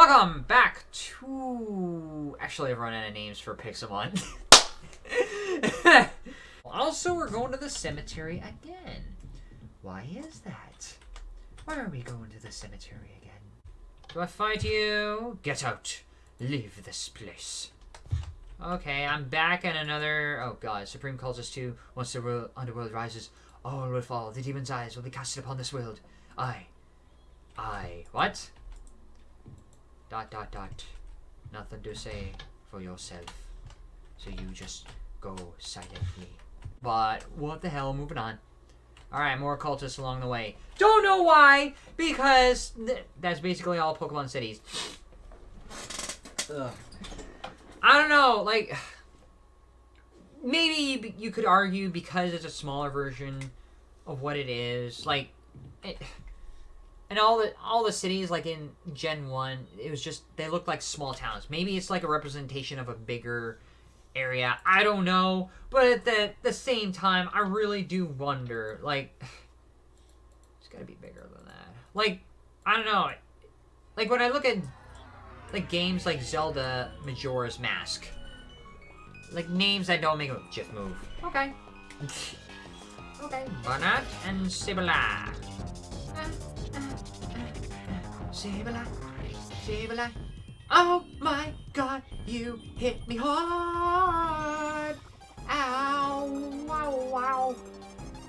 Welcome back to... Actually, I've run out of names for Pixelmon. also, we're going to the cemetery again. Why is that? Why are we going to the cemetery again? Do I fight you? Get out. Leave this place. Okay, I'm back in another... Oh god, Supreme calls us to... Once the world, underworld rises, all will fall. The demon's eyes will be casted upon this world. I... I... What? Dot, dot, dot. Nothing to say for yourself. So you just go silently. But, what the hell, moving on. Alright, more cultists along the way. Don't know why! Because th that's basically all Pokemon cities. Ugh. I don't know, like maybe you could argue because it's a smaller version of what it is. Like, it, and all the all the cities like in Gen One, it was just they looked like small towns. Maybe it's like a representation of a bigger area. I don't know, but at the the same time, I really do wonder. Like, it's got to be bigger than that. Like, I don't know. Like when I look at like games like Zelda Majora's Mask. Like names that don't make a GIF move. Okay. okay. Banette and Sibila. Sibila. Sibila. Oh my god, you hit me hard. Ow. Wow, wow.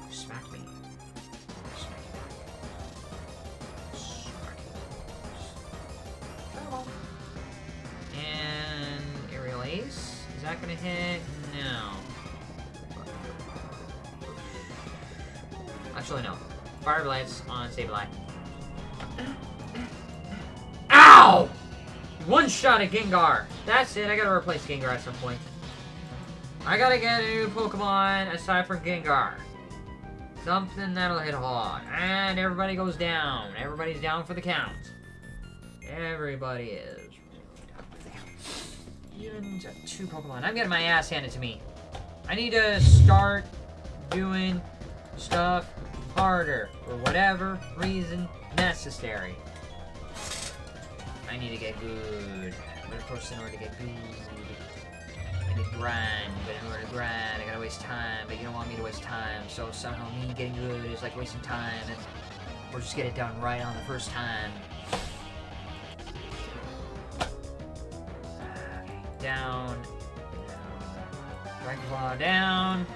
Smack me. Smack me. Smack me. Oh. And aerial ace. Is that gonna hit? No. Actually, no. Fire Blades on Sableye. Shot at Gengar. That's it. I gotta replace Gengar at some point. I gotta get a new Pokemon aside from Gengar. Something that'll hit hard. And everybody goes down. Everybody's down for the count. Everybody is even two Pokemon. I'm getting my ass handed to me. I need to start doing stuff harder for whatever reason necessary. I need to get good. But of course, in order to get good, I need to grind. But in order to grind, I gotta waste time. But you don't want me to waste time. So somehow me getting good is like wasting time. And or just get it done right on the first time. down, Dragon Claw down,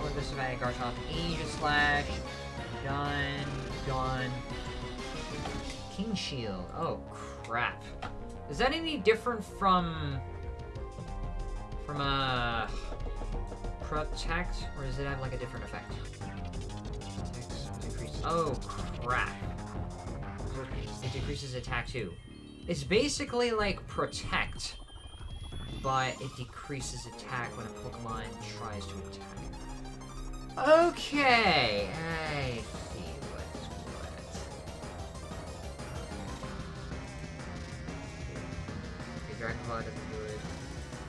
oh, this is Magic Garchomp, Aegislash, done, done, King Shield, oh crap. Is that any different from, from, uh, Protect, or does it have like a different effect? Oh crap. It decreases attack too. It's basically like Protect, but it decreases attack when a Pokemon tries to attack. Okay, I Okay, Dragon Claw doesn't do it.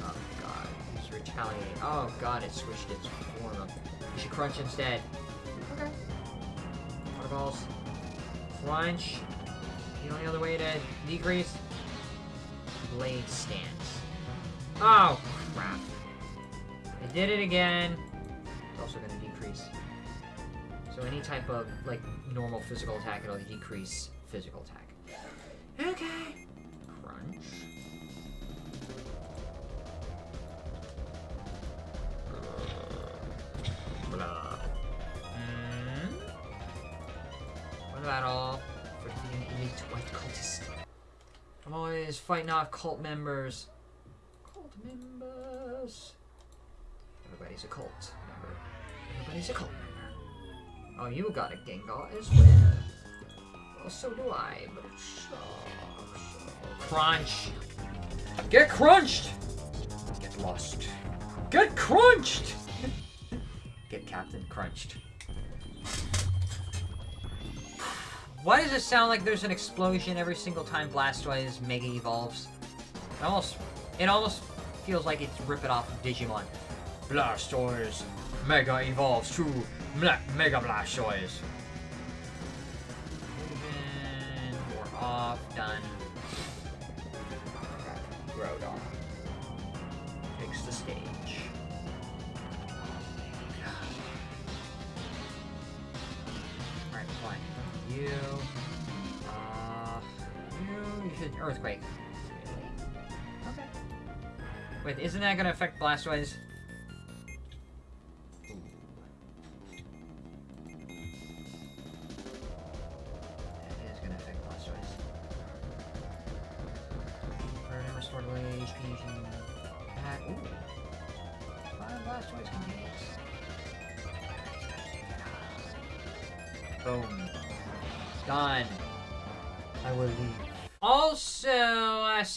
Oh god, he's retaliate. Oh god, it switched its form up. You should crunch instead. Okay. Waterballs. Crunch. The only other way to decrease blade stance. Oh, crap. I did it again. It's also going to decrease. So any type of, like, normal physical attack, it'll decrease physical attack. Okay. Crunch. I'm fighting off cult members members. Everybody's a cult member. Everybody's a cult member. Oh, you got a Gengar as well. Well, so do I, but Crunch. Get crunched! Get lost. Get crunched! Get Captain Crunched. Why does it sound like there's an explosion every single time Blastoise Mega Evolves? It almost, it almost feels like it's ripping off of Digimon. Blastoise Mega evolves to Mega Blastoise. We're off, done. That gonna affect? Ooh.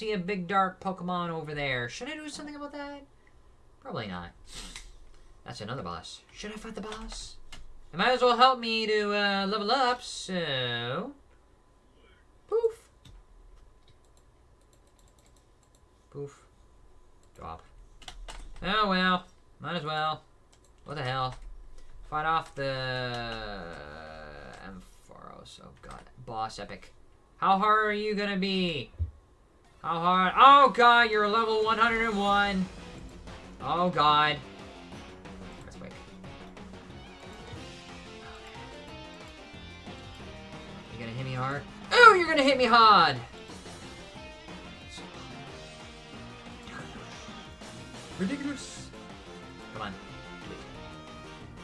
See a big dark Pokemon over there. Should I do something about that? Probably not. That's another boss. Should I fight the boss? It might as well help me to uh, level up, so... Poof. Poof. Drop. Oh well. Might as well. What the hell? Fight off the... Ampharos. Oh god. Boss epic. How hard are you gonna be? How hard? Oh god, you're level 101. Oh god. That's quick. You gonna hit me hard? Oh, you're gonna hit me hard! Ridiculous. Come on.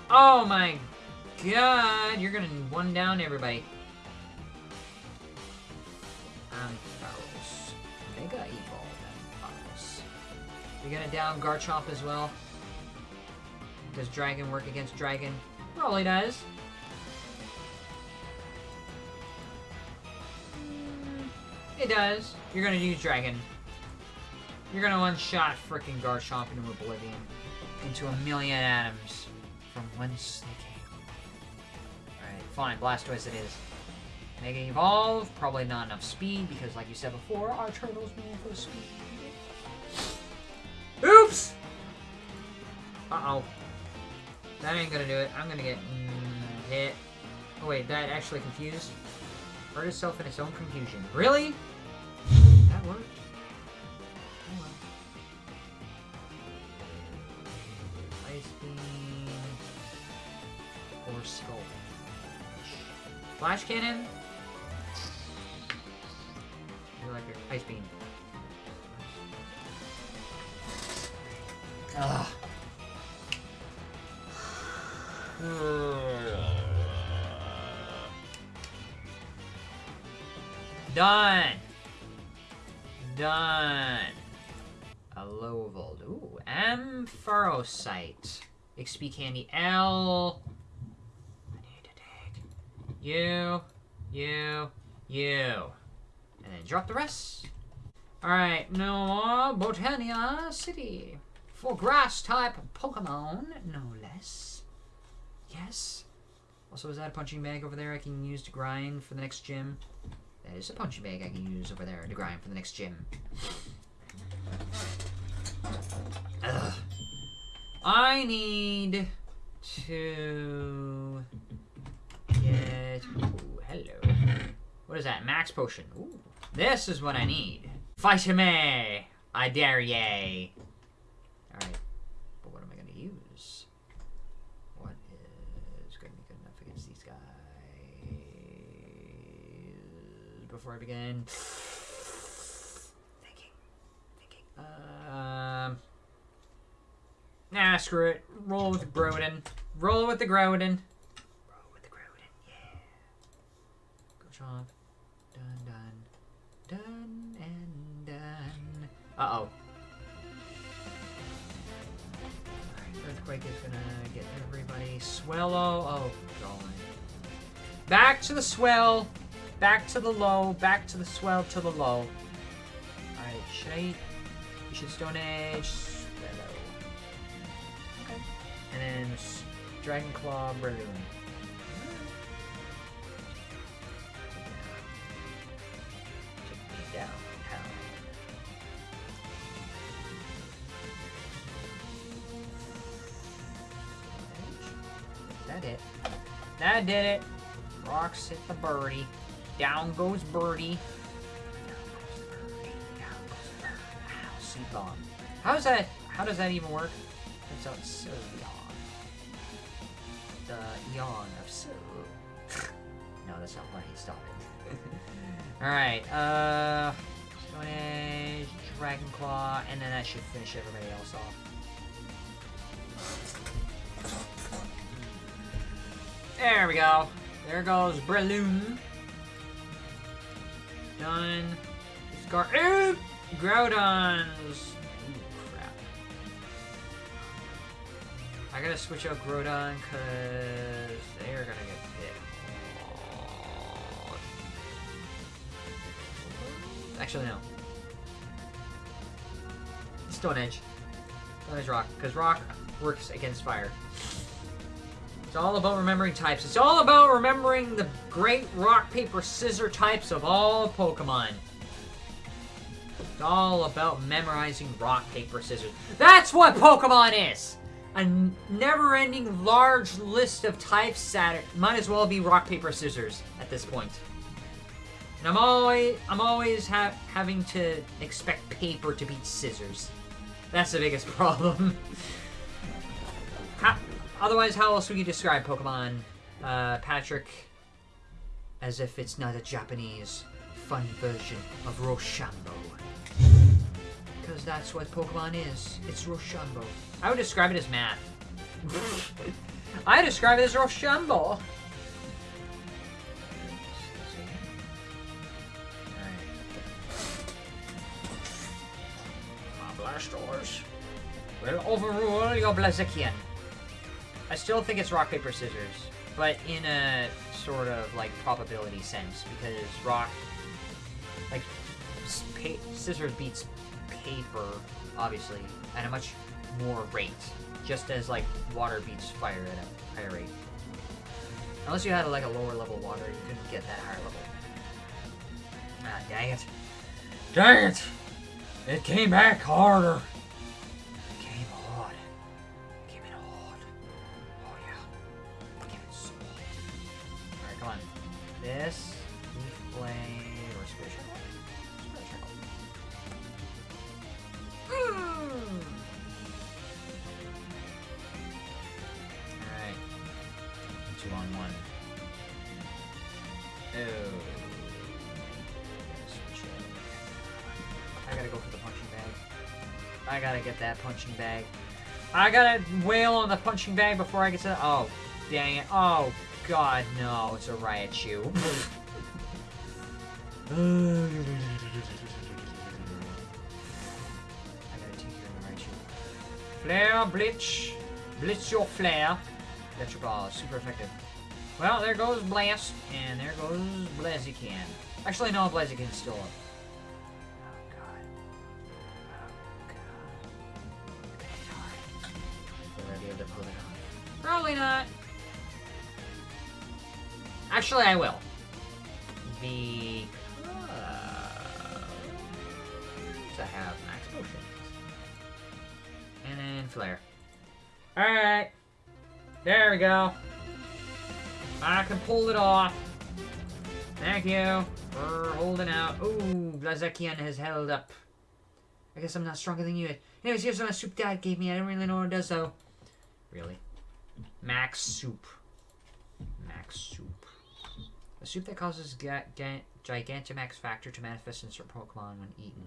Oh my god, you're gonna one down everybody. You're gonna down Garchomp as well? Does Dragon work against Dragon? Probably does. Mm, It does. You're gonna use Dragon. You're gonna one-shot frickin' Garchomp into oblivion. Into a million atoms. From whence they came. Alright, fine. Blastoise it is. Mega Evolve, probably not enough speed, because like you said before, our turtle's known for speed. Uh-oh. That ain't gonna do it. I'm gonna get mm, hit. Oh wait, that actually confused? Hurt itself in its own confusion. Really? That worked? Oh well. Ice Beam. Or Skull. Flash Cannon? You like your Ice Beam. Ugh. Done. Done. A Lovold. Ooh, Ampharosite. XP Candy L. I need to dig. You, you, you. And then drop the rest. Alright, no more Botania City. For grass type Pokemon, no less. Yes. Also, is that a punching bag over there I can use to grind for the next gym? That is a punching bag I can use over there to grind for the next gym. Ugh. I need to get. Ooh, hello. What is that? Max potion. Ooh, this is what I need. Fight me! I dare ye. Alright. But what am I going to use? What is going to be good enough against these guys? Before I begin. Thinking. Thinking. Um. Nah, screw it. Roll with the Groudon. Roll with the Groudon. Roll with the Groudon, yeah. Go chomp. Done, done. Done and done. Uh-oh. Earthquake is gonna get everybody. Swellow. Oh, golly. Back to the swell. Back to the low. Back to the swell to the low. Alright, should I... You should Stone Edge. Swellow. Okay. And then Dragon Claw Breloom. Take me downtown. That it. That did it. Rocks hit the birdie. Down goes birdie. How's that? how does that even work? It's out Sylveon. The yawn of Syl. no, that's not funny. Stop it. Alright, uh... Stone Dragon Claw, and then that should finish everybody else off. There we go. There goes Breloom. Done. Scar. Ooh! Groudons! Ooh, crap. I gotta switch out Groudon because they're gonna get hit. Actually, no. Stone Edge. Stone Edge Rock, because Rock works against fire. It's all about remembering types. It's all about remembering the great rock, paper, scissor types of all Pokemon. It's all about memorizing rock, paper, scissors. That's what Pokemon is! A never-ending large list of types that might as well be rock, paper, scissors at this point. And I'm always, I'm always ha having to expect paper to beat scissors. That's the biggest problem. Otherwise, how else would you describe Pokemon, uh, Patrick? As if it's not a Japanese fun version of Rochambeau. Because that's what Pokemon is. It's Rochambeau. I would describe it as math. I describe it as Rochambeau. My Blastoise will overrule your Blaziken. I still think it's rock, paper, scissors, but in a sort of like probability sense because rock, like scissors beats paper, obviously, at a much more rate, just as like water beats fire at a higher rate. Unless you had like a lower level water, you couldn't get that higher level. Ah, dang it. Dang it! It came back harder. I gotta get that punching bag. I gotta wail on the punching bag before I get to... Oh, dang it. Oh, God, no. It's a Raichu. I gotta take care of the Raichu. Flare, Blitz. Blitz your flare. Electric ball. Super effective. Well, there goes Blast. And there goes Blaziken. Actually, no, Blaziken's still up. Probably not. Actually, I will. The uh, to have max potions. And then flare. Alright. There we go. I can pull it off. Thank you for holding out. Ooh, Blaziken has held up. I guess I'm not stronger than you. Anyways, here's my soup dad gave me. I don't really know what it does, though. Really? Max soup. Max soup. A soup that causes ga ga Gigantamax factor to manifest in certain Pokemon when eaten.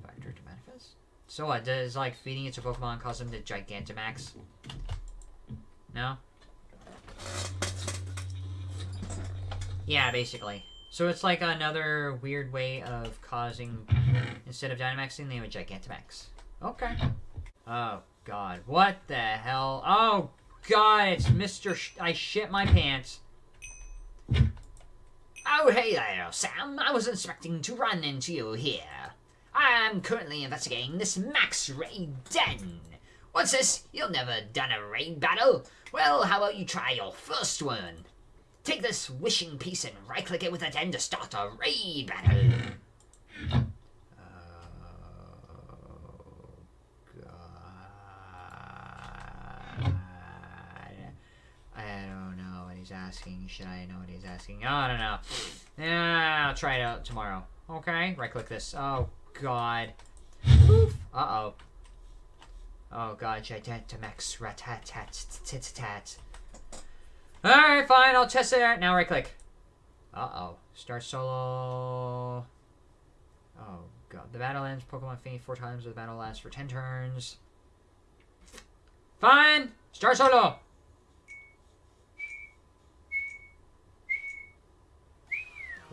Factor to manifest? So what, does like feeding it to Pokemon cause them to Gigantamax? No? Yeah, basically. So it's like another weird way of causing, instead of Dynamaxing, they would Gigantamax. Okay. Oh, God. What the hell? Oh, God, it's Mr. Sh I shit my pants. Oh, hey there, Sam. I was expecting to run into you here. I'm currently investigating this Max Raid Den. What's this? You've never done a raid battle? Well, how about you try your first one? Take this wishing piece and right-click it with a den to start a raid battle. He's asking. Should I know what he's asking? Oh, I don't know. Yeah, I'll try it out tomorrow. Okay, right click this. Oh, God. Uh-oh. Oh god, Gigantamax Ratat Alright, fine, I'll test it out. Now right click. Uh oh. Start solo. Oh god. The battle ends. Pokemon faint four times. The battle lasts for 10 turns. Fine! Start solo!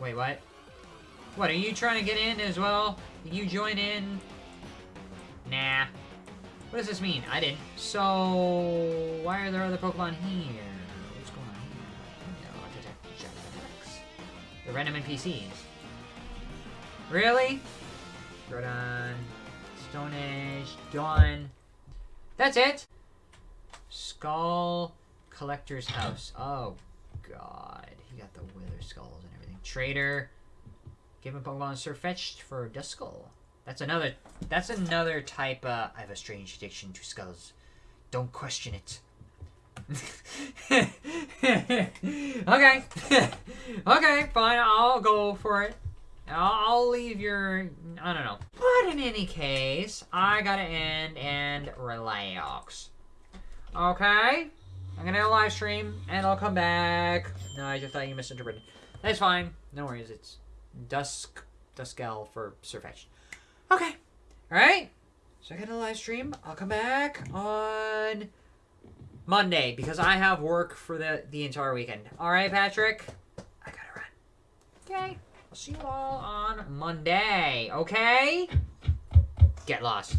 Wait, what? What, are you trying to get in as well? You join in? Nah. What does this mean? I didn't. So, why are there other Pokemon here? What's going on here? No, The random NPCs. Really? Groudon. Stone Edge. Dawn. That's it? Skull Collector's House. Oh, God. He got the Wither Skulls and everything. Trader. Given Pokemon Sirfetch'd for Duskull. That's another. That's another type. Uh, I have a strange addiction to skulls. Don't question it. okay. okay, fine. I'll go for it. I'll, I'll leave your. I don't know. But in any case, I gotta end and relax. Okay? I'm gonna live stream and I'll come back. No, I just thought you misinterpreted. That's fine. No worries. It's Dusk Duskull for Sirfetch'd. Okay. Alright. So I got a live stream. I'll come back on Monday because I have work for the, the entire weekend. Alright, Patrick? I gotta run. Okay. I'll see you all on Monday. Okay? Get lost.